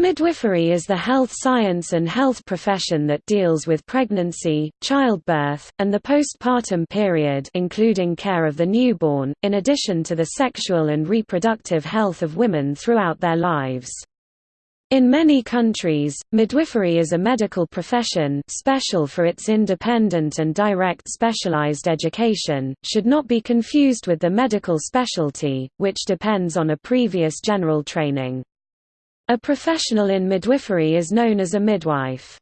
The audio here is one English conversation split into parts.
Midwifery is the health science and health profession that deals with pregnancy, childbirth, and the postpartum period including care of the newborn, in addition to the sexual and reproductive health of women throughout their lives. In many countries, midwifery is a medical profession special for its independent and direct specialized education, should not be confused with the medical specialty, which depends on a previous general training. A professional in midwifery is known as a midwife.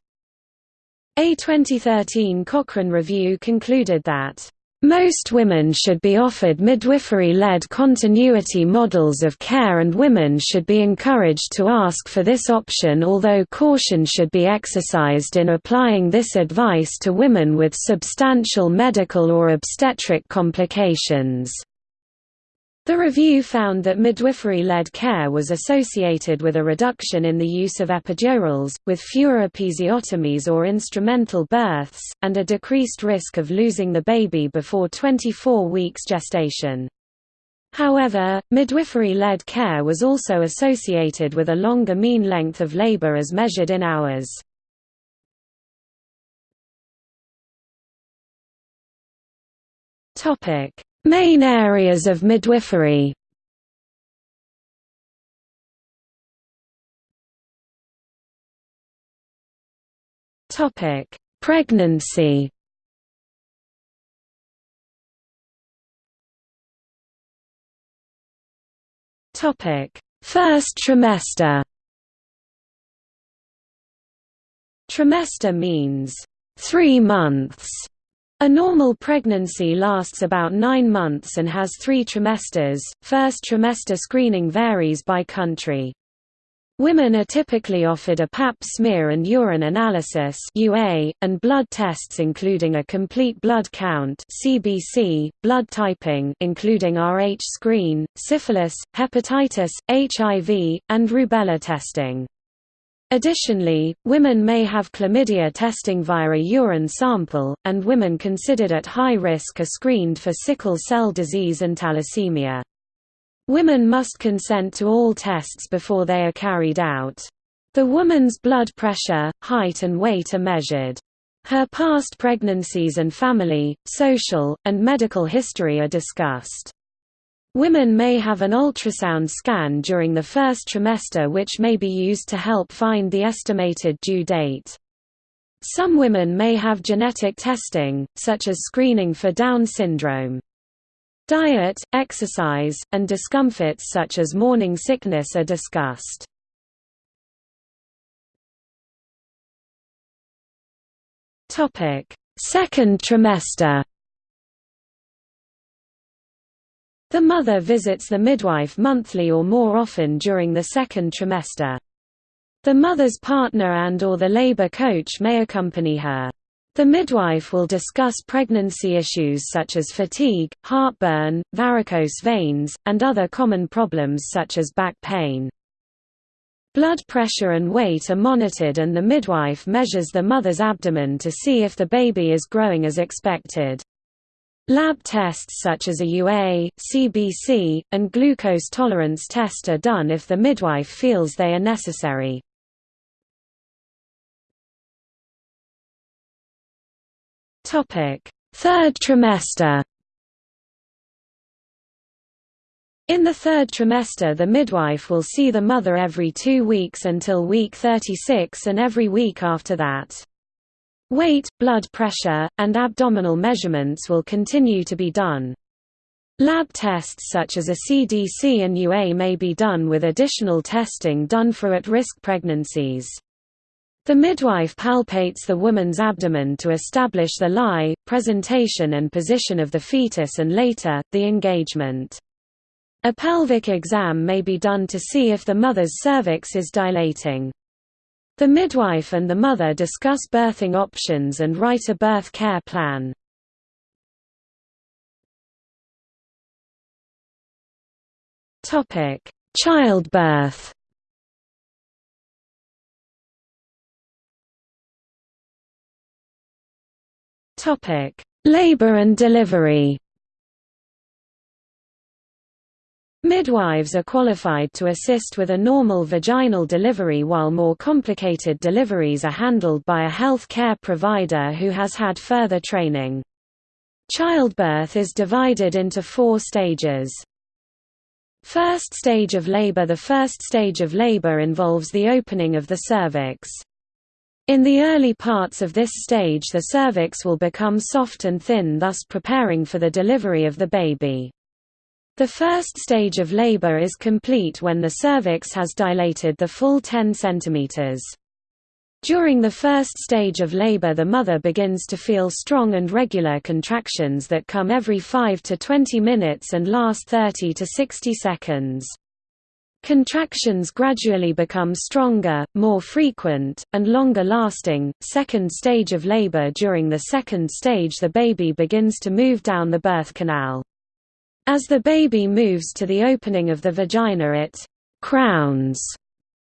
A 2013 Cochrane review concluded that most women should be offered midwifery-led continuity models of care and women should be encouraged to ask for this option although caution should be exercised in applying this advice to women with substantial medical or obstetric complications. The review found that midwifery-led care was associated with a reduction in the use of epidurals, with fewer episiotomies or instrumental births, and a decreased risk of losing the baby before 24 weeks gestation. However, midwifery-led care was also associated with a longer mean length of labor as measured in hours. Topic: Main areas of midwifery Topic: Pregnancy. Topic: First trimester. Trimester means 3 months a normal pregnancy lasts about nine months and has three trimesters. First trimester screening varies by country. Women are typically offered a pap smear and urine analysis (UA) and blood tests including a complete blood count (CBC), blood typing including Rh screen, syphilis, hepatitis, HIV, and rubella testing. Additionally, women may have chlamydia testing via a urine sample, and women considered at high risk are screened for sickle cell disease and thalassemia. Women must consent to all tests before they are carried out. The woman's blood pressure, height and weight are measured. Her past pregnancies and family, social, and medical history are discussed. Women may have an ultrasound scan during the first trimester which may be used to help find the estimated due date. Some women may have genetic testing, such as screening for Down syndrome. Diet, exercise, and discomforts such as morning sickness are discussed. Second trimester The mother visits the midwife monthly or more often during the second trimester. The mother's partner and or the labor coach may accompany her. The midwife will discuss pregnancy issues such as fatigue, heartburn, varicose veins, and other common problems such as back pain. Blood pressure and weight are monitored and the midwife measures the mother's abdomen to see if the baby is growing as expected. Lab tests such as a UA, CBC, and glucose tolerance test are done if the midwife feels they are necessary. Third trimester In the third trimester the midwife will see the mother every two weeks until week 36 and every week after that. Weight, blood pressure, and abdominal measurements will continue to be done. Lab tests such as a CBC and UA may be done with additional testing done for at-risk pregnancies. The midwife palpates the woman's abdomen to establish the lie, presentation and position of the fetus and later, the engagement. A pelvic exam may be done to see if the mother's cervix is dilating. The midwife and the mother discuss birthing options and write a birth care plan. Topic: Childbirth. Topic: Labor and delivery. Midwives are qualified to assist with a normal vaginal delivery while more complicated deliveries are handled by a health care provider who has had further training. Childbirth is divided into four stages. First stage of labor The first stage of labor involves the opening of the cervix. In the early parts of this stage the cervix will become soft and thin thus preparing for the delivery of the baby. The first stage of labor is complete when the cervix has dilated the full 10 cm. During the first stage of labor the mother begins to feel strong and regular contractions that come every 5 to 20 minutes and last 30 to 60 seconds. Contractions gradually become stronger, more frequent, and longer lasting. Second stage of labor During the second stage the baby begins to move down the birth canal. As the baby moves to the opening of the vagina it «crowns»,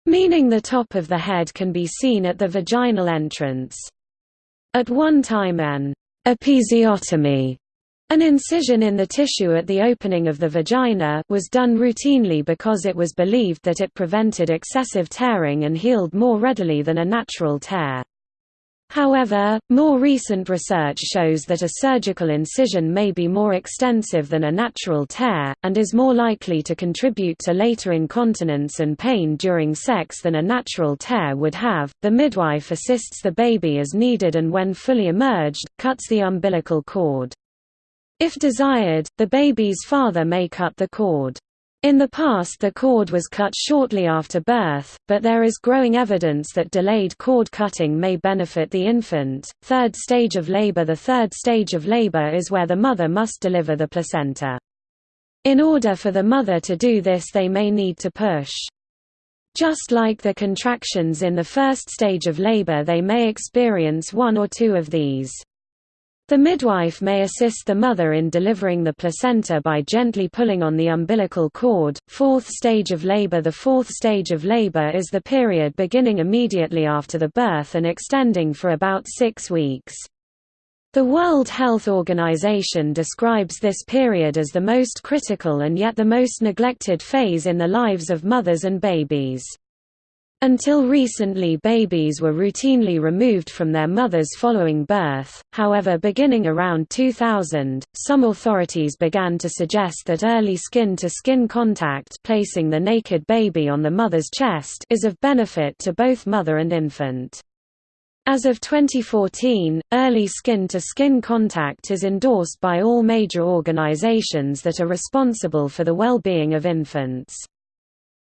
meaning the top of the head can be seen at the vaginal entrance. At one time an «episiotomy» An incision in the tissue at the opening of the vagina was done routinely because it was believed that it prevented excessive tearing and healed more readily than a natural tear. However, more recent research shows that a surgical incision may be more extensive than a natural tear, and is more likely to contribute to later incontinence and pain during sex than a natural tear would have. The midwife assists the baby as needed and, when fully emerged, cuts the umbilical cord. If desired, the baby's father may cut the cord. In the past the cord was cut shortly after birth, but there is growing evidence that delayed cord cutting may benefit the infant. Third stage of labor The third stage of labor is where the mother must deliver the placenta. In order for the mother to do this they may need to push. Just like the contractions in the first stage of labor they may experience one or two of these. The midwife may assist the mother in delivering the placenta by gently pulling on the umbilical cord. Fourth stage of labor The fourth stage of labor is the period beginning immediately after the birth and extending for about six weeks. The World Health Organization describes this period as the most critical and yet the most neglected phase in the lives of mothers and babies. Until recently babies were routinely removed from their mothers following birth, however beginning around 2000, some authorities began to suggest that early skin-to-skin -skin contact placing the naked baby on the mother's chest is of benefit to both mother and infant. As of 2014, early skin-to-skin -skin contact is endorsed by all major organizations that are responsible for the well-being of infants.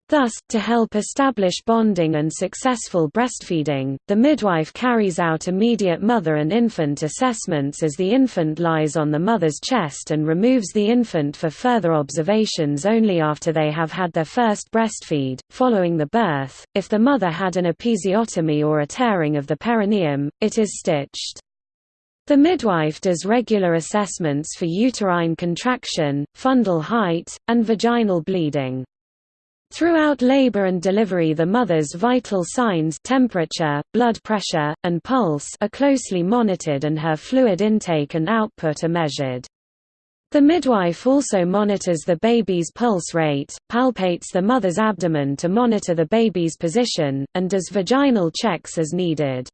Thus, to help establish bonding and successful breastfeeding, the midwife carries out immediate mother and infant assessments as the infant lies on the mother's chest and removes the infant for further observations only after they have had their first breastfeed. Following the birth, if the mother had an episiotomy or a tearing of the perineum, it is stitched. The midwife does regular assessments for uterine contraction, fundal height, and vaginal bleeding. Throughout labor and delivery the mother's vital signs temperature, blood pressure, and pulse are closely monitored and her fluid intake and output are measured. The midwife also monitors the baby's pulse rate, palpates the mother's abdomen to monitor the baby's position, and does vaginal checks as needed.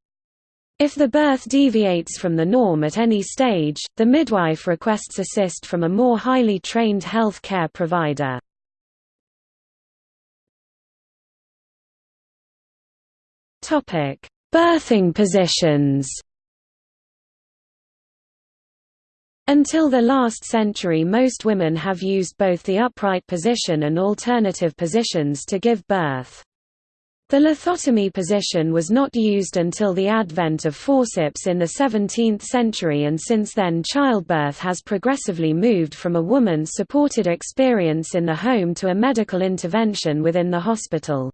If the birth deviates from the norm at any stage, the midwife requests assist from a more highly trained health care provider. Topic: Birthing positions. Until the last century most women have used both the upright position and alternative positions to give birth. The lithotomy position was not used until the advent of forceps in the 17th century and since then childbirth has progressively moved from a woman-supported experience in the home to a medical intervention within the hospital.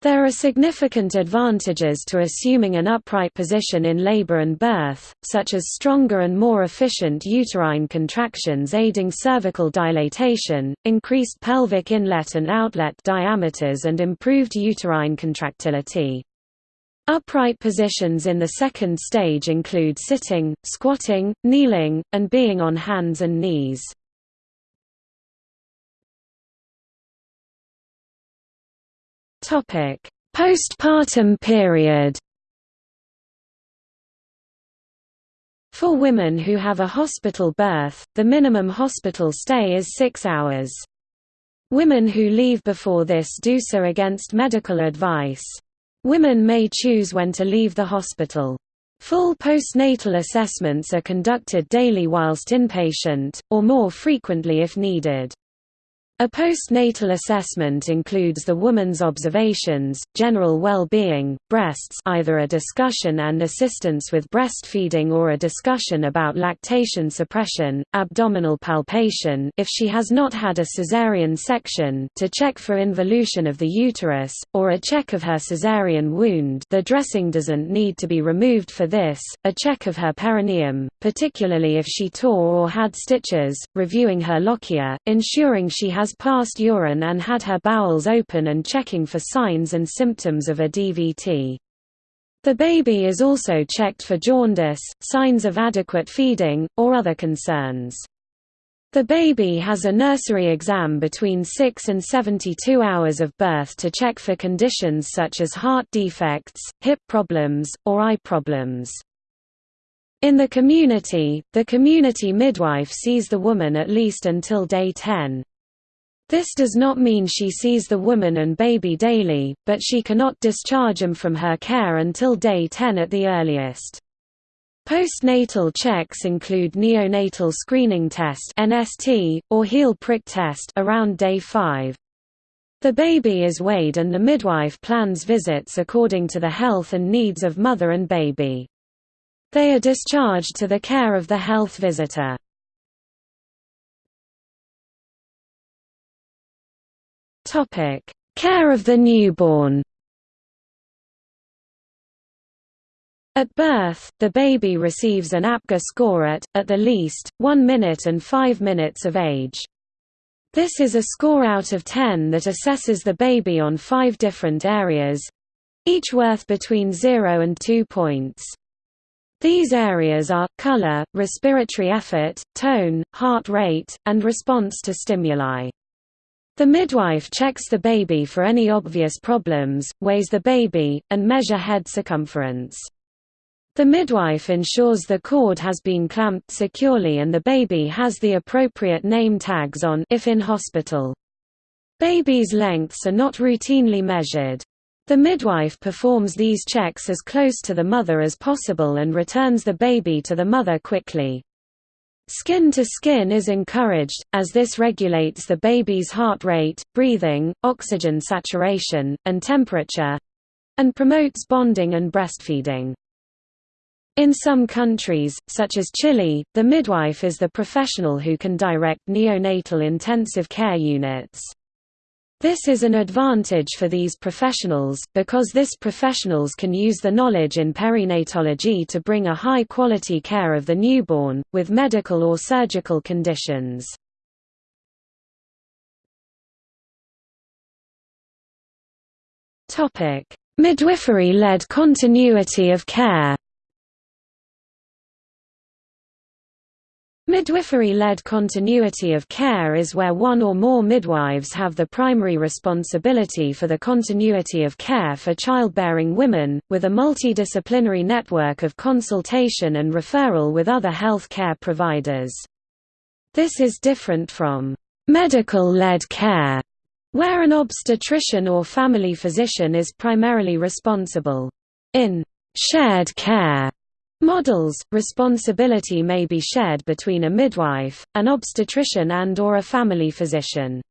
There are significant advantages to assuming an upright position in labor and birth, such as stronger and more efficient uterine contractions aiding cervical dilatation, increased pelvic inlet and outlet diameters and improved uterine contractility. Upright positions in the second stage include sitting, squatting, kneeling, and being on hands and knees. Postpartum period For women who have a hospital birth, the minimum hospital stay is six hours. Women who leave before this do so against medical advice. Women may choose when to leave the hospital. Full postnatal assessments are conducted daily whilst inpatient, or more frequently if needed. A postnatal assessment includes the woman's observations, general well-being, breasts either a discussion and assistance with breastfeeding or a discussion about lactation suppression, abdominal palpation if she has not had a caesarean section to check for involution of the uterus, or a check of her caesarean wound. The dressing doesn't need to be removed for this, a check of her perineum, particularly if she tore or had stitches, reviewing her lochia, ensuring she has has passed urine and had her bowels open and checking for signs and symptoms of a DVT. The baby is also checked for jaundice, signs of adequate feeding, or other concerns. The baby has a nursery exam between 6 and 72 hours of birth to check for conditions such as heart defects, hip problems, or eye problems. In the community, the community midwife sees the woman at least until day 10. This does not mean she sees the woman and baby daily, but she cannot discharge them from her care until day 10 at the earliest. Postnatal checks include neonatal screening test (NST) or heel prick test around day 5. The baby is weighed and the midwife plans visits according to the health and needs of mother and baby. They are discharged to the care of the health visitor. Topic: Care of the newborn. At birth, the baby receives an APGAR score at, at the least, 1 minute and 5 minutes of age. This is a score out of 10 that assesses the baby on five different areas—each worth between 0 and 2 points. These areas are, color, respiratory effort, tone, heart rate, and response to stimuli. The midwife checks the baby for any obvious problems, weighs the baby, and measure head circumference. The midwife ensures the cord has been clamped securely and the baby has the appropriate name tags on if in hospital. Babies' lengths are not routinely measured. The midwife performs these checks as close to the mother as possible and returns the baby to the mother quickly. Skin to skin is encouraged, as this regulates the baby's heart rate, breathing, oxygen saturation, and temperature—and promotes bonding and breastfeeding. In some countries, such as Chile, the midwife is the professional who can direct neonatal intensive care units. This is an advantage for these professionals, because this professionals can use the knowledge in perinatology to bring a high-quality care of the newborn, with medical or surgical conditions. Midwifery-led continuity of care Midwifery-led continuity of care is where one or more midwives have the primary responsibility for the continuity of care for childbearing women, with a multidisciplinary network of consultation and referral with other health care providers. This is different from medical-led care, where an obstetrician or family physician is primarily responsible. In shared care, Models, responsibility may be shared between a midwife, an obstetrician and or a family physician.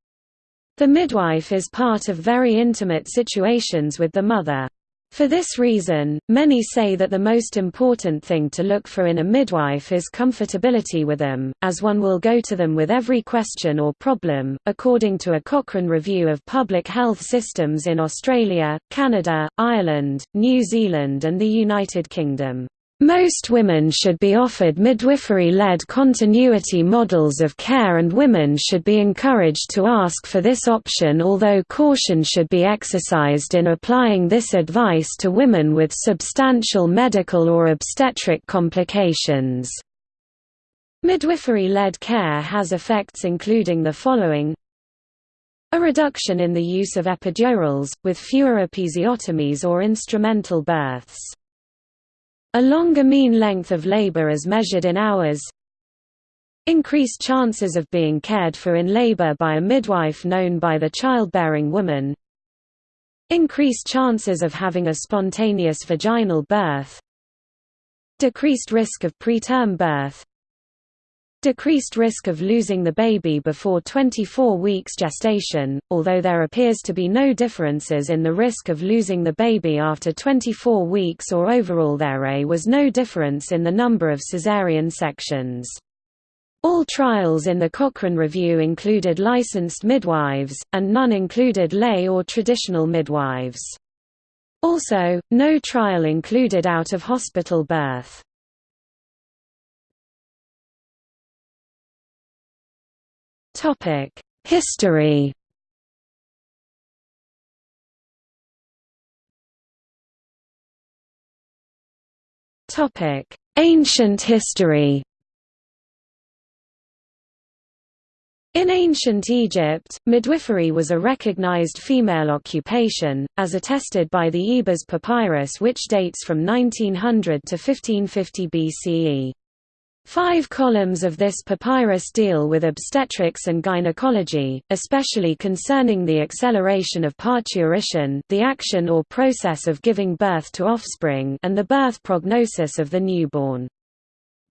The midwife is part of very intimate situations with the mother. For this reason, many say that the most important thing to look for in a midwife is comfortability with them, as one will go to them with every question or problem. According to a Cochrane review of public health systems in Australia, Canada, Ireland, New Zealand, and the United Kingdom. Most women should be offered midwifery-led continuity models of care and women should be encouraged to ask for this option although caution should be exercised in applying this advice to women with substantial medical or obstetric complications. Midwifery-led care has effects including the following A reduction in the use of epidurals, with fewer episiotomies or instrumental births. A longer mean length of labor as measured in hours. Increased chances of being cared for in labor by a midwife known by the childbearing woman. Increased chances of having a spontaneous vaginal birth. Decreased risk of preterm birth decreased risk of losing the baby before 24 weeks gestation, although there appears to be no differences in the risk of losing the baby after 24 weeks or overall there was no difference in the number of caesarean sections. All trials in the Cochrane Review included licensed midwives, and none included lay or traditional midwives. Also, no trial included out-of-hospital birth. Topic: History. Topic: Ancient history. In ancient Egypt, midwifery was a recognized female occupation, as attested by the Ebers papyrus which dates from 1900 to 1550 BCE. Five columns of this papyrus deal with obstetrics and gynecology, especially concerning the acceleration of parturition the action or process of giving birth to offspring and the birth prognosis of the newborn.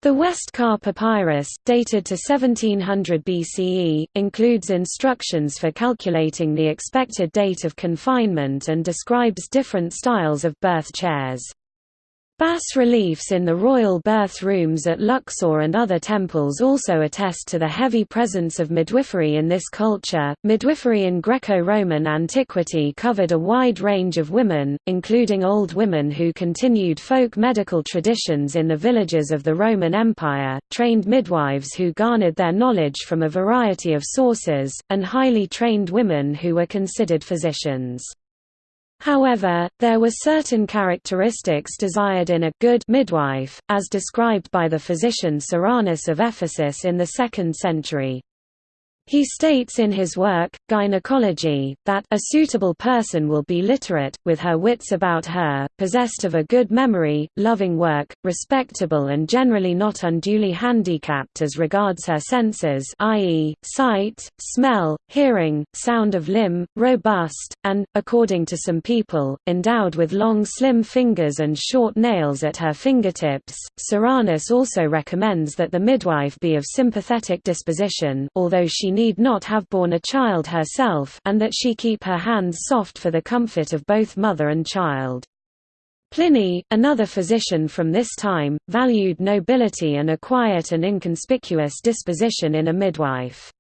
The Westcar Papyrus, dated to 1700 BCE, includes instructions for calculating the expected date of confinement and describes different styles of birth chairs. Bas-reliefs in the royal birth rooms at Luxor and other temples also attest to the heavy presence of midwifery in this culture. Midwifery in Greco-Roman antiquity covered a wide range of women, including old women who continued folk medical traditions in the villages of the Roman Empire, trained midwives who garnered their knowledge from a variety of sources, and highly trained women who were considered physicians. However, there were certain characteristics desired in a good midwife, as described by the physician Soranus of Ephesus in the 2nd century. He states in his work, Gynecology, that a suitable person will be literate, with her wits about her, possessed of a good memory, loving work, respectable and generally not unduly handicapped as regards her senses i.e., sight, smell, hearing, sound of limb, robust, and, according to some people, endowed with long slim fingers and short nails at her fingertips. Soranus also recommends that the midwife be of sympathetic disposition although she need not have borne a child herself and that she keep her hands soft for the comfort of both mother and child. Pliny, another physician from this time, valued nobility and a quiet and inconspicuous disposition in a midwife.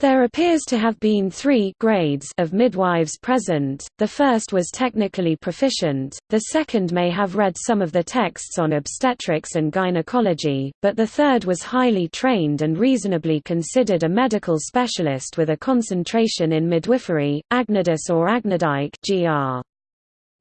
There appears to have been three grades of midwives present, the first was technically proficient, the second may have read some of the texts on obstetrics and gynecology, but the third was highly trained and reasonably considered a medical specialist with a concentration in midwifery, Agnodice or Agnodike gr.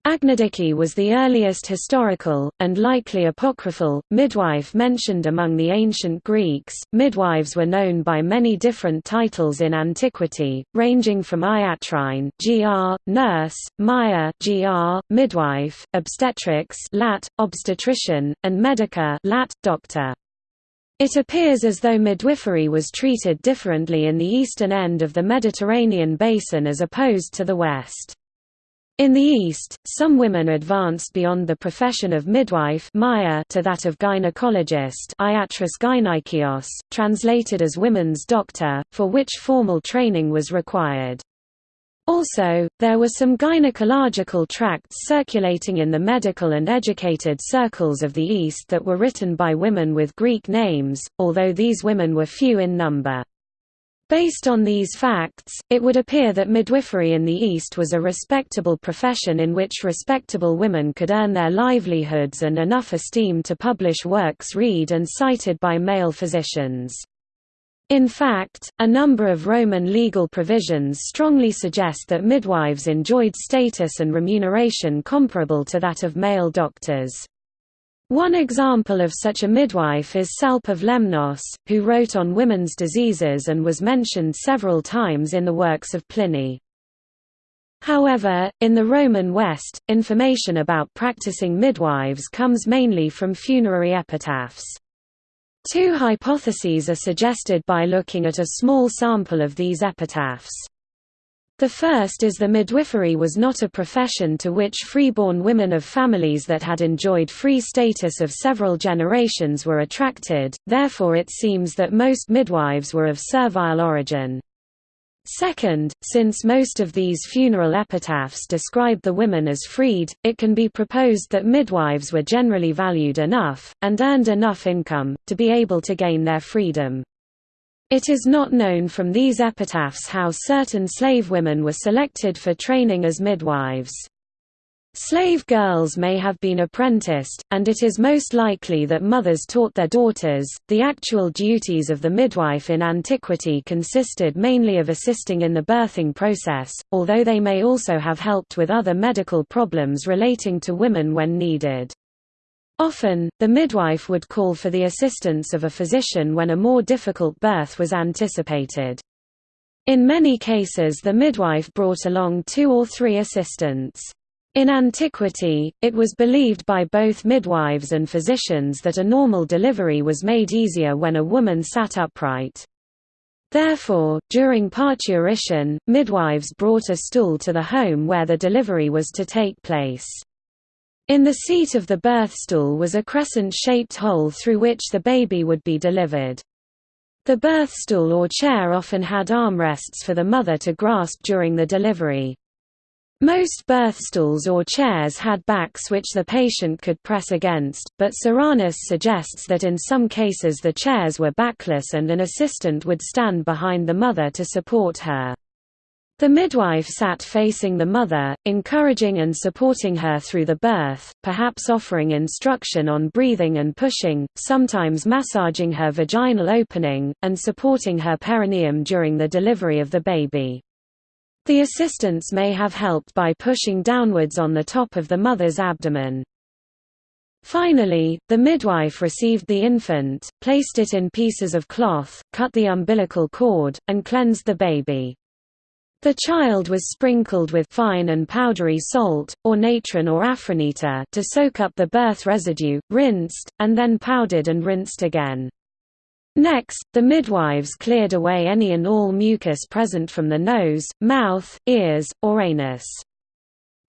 Agnodice was the earliest historical, and likely apocryphal, midwife mentioned among the ancient Greeks. Midwives were known by many different titles in antiquity, ranging from iatrine gr, nurse, maia gr, midwife, obstetrix lat, obstetrician, and medica lat, doctor. It appears as though midwifery was treated differently in the eastern end of the Mediterranean basin as opposed to the west. In the East, some women advanced beyond the profession of midwife to that of gynecologist gynaikeos, translated as women's doctor, for which formal training was required. Also, there were some gynecological tracts circulating in the medical and educated circles of the East that were written by women with Greek names, although these women were few in number. Based on these facts, it would appear that midwifery in the East was a respectable profession in which respectable women could earn their livelihoods and enough esteem to publish works read and cited by male physicians. In fact, a number of Roman legal provisions strongly suggest that midwives enjoyed status and remuneration comparable to that of male doctors. One example of such a midwife is Salpe of Lemnos, who wrote on women's diseases and was mentioned several times in the works of Pliny. However, in the Roman West, information about practicing midwives comes mainly from funerary epitaphs. Two hypotheses are suggested by looking at a small sample of these epitaphs. The first is the midwifery was not a profession to which freeborn women of families that had enjoyed free status of several generations were attracted, therefore it seems that most midwives were of servile origin. Second, since most of these funeral epitaphs describe the women as freed, it can be proposed that midwives were generally valued enough, and earned enough income, to be able to gain their freedom. It is not known from these epitaphs how certain slave women were selected for training as midwives. Slave girls may have been apprenticed, and it is most likely that mothers taught their daughters. The actual duties of the midwife in antiquity consisted mainly of assisting in the birthing process, although they may also have helped with other medical problems relating to women when needed. Often, the midwife would call for the assistance of a physician when a more difficult birth was anticipated. In many cases the midwife brought along two or three assistants. In antiquity, it was believed by both midwives and physicians that a normal delivery was made easier when a woman sat upright. Therefore, during parturition, midwives brought a stool to the home where the delivery was to take place. In the seat of the birth stool was a crescent-shaped hole through which the baby would be delivered. The birth stool or chair often had armrests for the mother to grasp during the delivery. Most birth stools or chairs had backs which the patient could press against, but Soranus suggests that in some cases the chairs were backless and an assistant would stand behind the mother to support her. The midwife sat facing the mother, encouraging and supporting her through the birth, perhaps offering instruction on breathing and pushing, sometimes massaging her vaginal opening, and supporting her perineum during the delivery of the baby. The assistants may have helped by pushing downwards on the top of the mother's abdomen. Finally, the midwife received the infant, placed it in pieces of cloth, cut the umbilical cord, and cleansed the baby. The child was sprinkled with fine and powdery salt, or natron or aphronitre to soak up the birth residue, rinsed, and then powdered and rinsed again. Next, the midwives cleared away any and all mucus present from the nose, mouth, ears, or anus.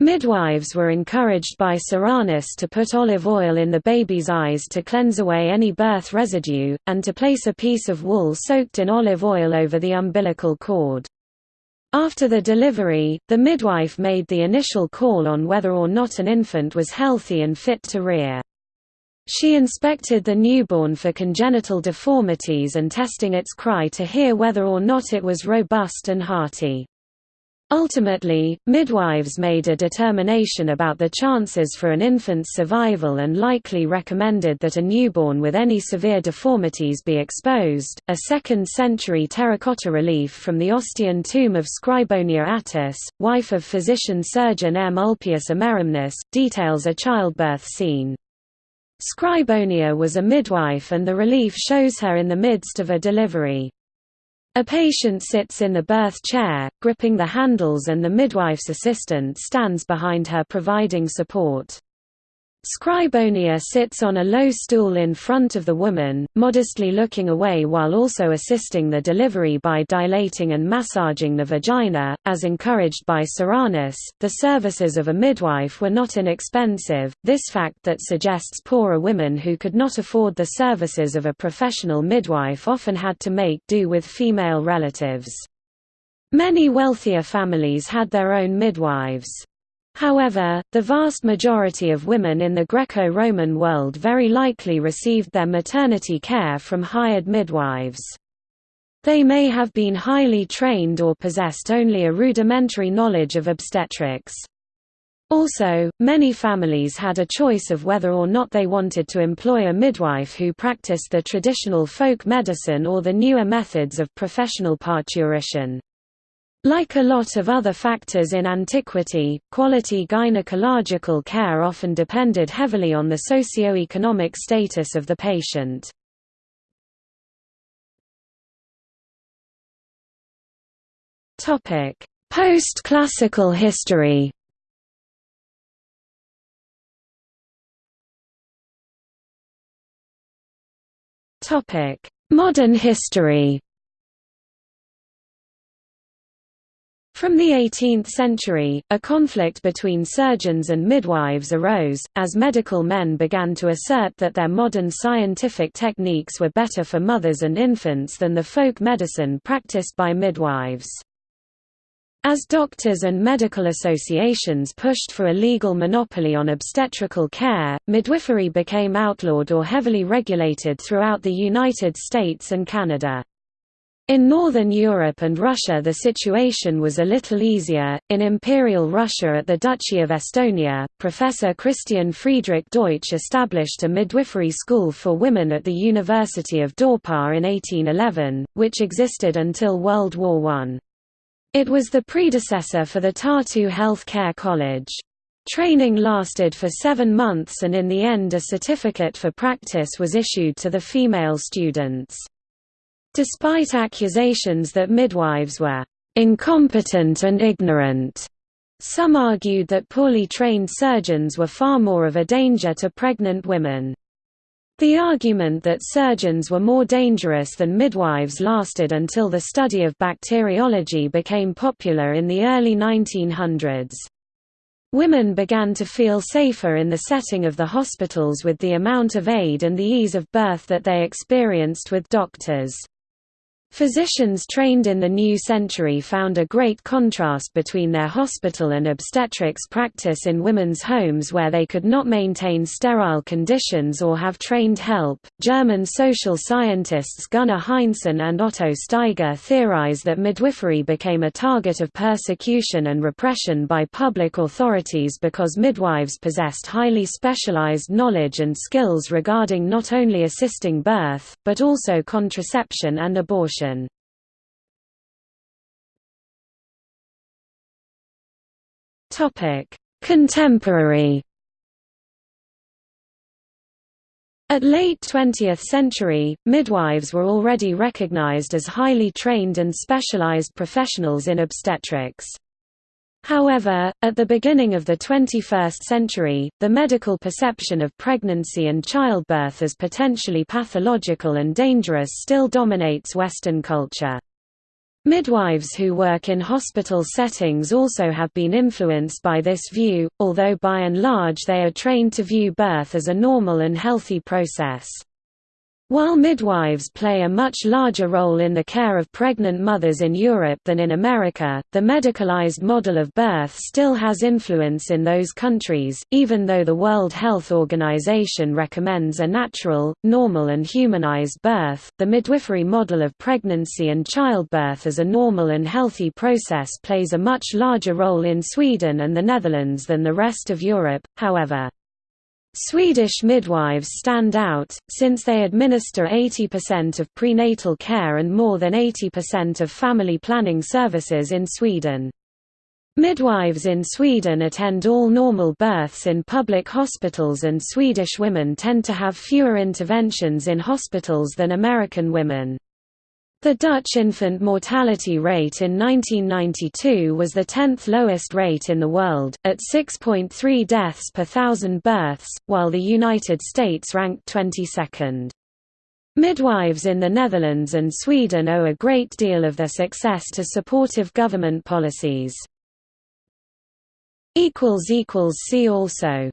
Midwives were encouraged by Soranus to put olive oil in the baby's eyes to cleanse away any birth residue, and to place a piece of wool soaked in olive oil over the umbilical cord. After the delivery, the midwife made the initial call on whether or not an infant was healthy and fit to rear. She inspected the newborn for congenital deformities and testing its cry to hear whether or not it was robust and hearty. Ultimately, midwives made a determination about the chances for an infant's survival and likely recommended that a newborn with any severe deformities be exposed. A 2nd century terracotta relief from the Ostian tomb of Scribonia Attis, wife of physician surgeon M. Ulpius Amerimnus, details a childbirth scene. Scribonia was a midwife and the relief shows her in the midst of a delivery. A patient sits in the birth chair, gripping the handles and the midwife's assistant stands behind her providing support. Scribonia sits on a low stool in front of the woman, modestly looking away while also assisting the delivery by dilating and massaging the vagina. As encouraged by Soranus, the services of a midwife were not inexpensive, this fact that suggests poorer women who could not afford the services of a professional midwife often had to make do with female relatives. Many wealthier families had their own midwives. However, the vast majority of women in the Greco-Roman world very likely received their maternity care from hired midwives. They may have been highly trained or possessed only a rudimentary knowledge of obstetrics. Also, many families had a choice of whether or not they wanted to employ a midwife who practiced the traditional folk medicine or the newer methods of professional parturition. Like a lot of other factors in antiquity, quality gynecological care often depended heavily on the socio-economic status of the patient. Post-classical history. Modern history From the 18th century, a conflict between surgeons and midwives arose, as medical men began to assert that their modern scientific techniques were better for mothers and infants than the folk medicine practiced by midwives. As doctors and medical associations pushed for a legal monopoly on obstetrical care, midwifery became outlawed or heavily regulated throughout the United States and Canada. In Northern Europe and Russia the situation was a little easier. In Imperial Russia at the Duchy of Estonia, Professor Christian Friedrich Deutsch established a midwifery school for women at the University of Dorpat in 1811, which existed until World War I. It was the predecessor for the Tartu Health Care College. Training lasted for seven months and in the end a certificate for practice was issued to the female students. Despite accusations that midwives were incompetent and ignorant, some argued that poorly trained surgeons were far more of a danger to pregnant women. The argument that surgeons were more dangerous than midwives lasted until the study of bacteriology became popular in the early 1900s. Women began to feel safer in the setting of the hospitals with the amount of aid and the ease of birth that they experienced with doctors. Physicians trained in the new century found a great contrast between their hospital and obstetrics practice in women's homes where they could not maintain sterile conditions or have trained help. German social scientists Gunnar Heinsohn and Otto Steiger theorize that midwifery became a target of persecution and repression by public authorities because midwives possessed highly specialized knowledge and skills regarding not only assisting birth, but also contraception and abortion. Contemporary. At late 20th century, midwives were already recognized as highly trained and specialized professionals in obstetrics. However, at the beginning of the 21st century, the medical perception of pregnancy and childbirth as potentially pathological and dangerous still dominates Western culture. Midwives who work in hospital settings also have been influenced by this view, although by and large they are trained to view birth as a normal and healthy process. While midwives play a much larger role in the care of pregnant mothers in Europe than in America, the medicalized model of birth still has influence in those countries, even though the World Health Organization recommends a natural, normal and humanized birth. The midwifery model of pregnancy and childbirth as a normal and healthy process plays a much larger role in Sweden and the Netherlands than the rest of Europe, however. Swedish midwives stand out, since they administer 80% of prenatal care and more than 80% of family planning services in Sweden. Midwives in Sweden attend all normal births in public hospitals and Swedish women tend to have fewer interventions in hospitals than American women. The Dutch infant mortality rate in 1992 was the 10th lowest rate in the world, at 6.3 deaths per thousand births, while the United States ranked 22nd. Midwives in the Netherlands and Sweden owe a great deal of their success to supportive government policies. See also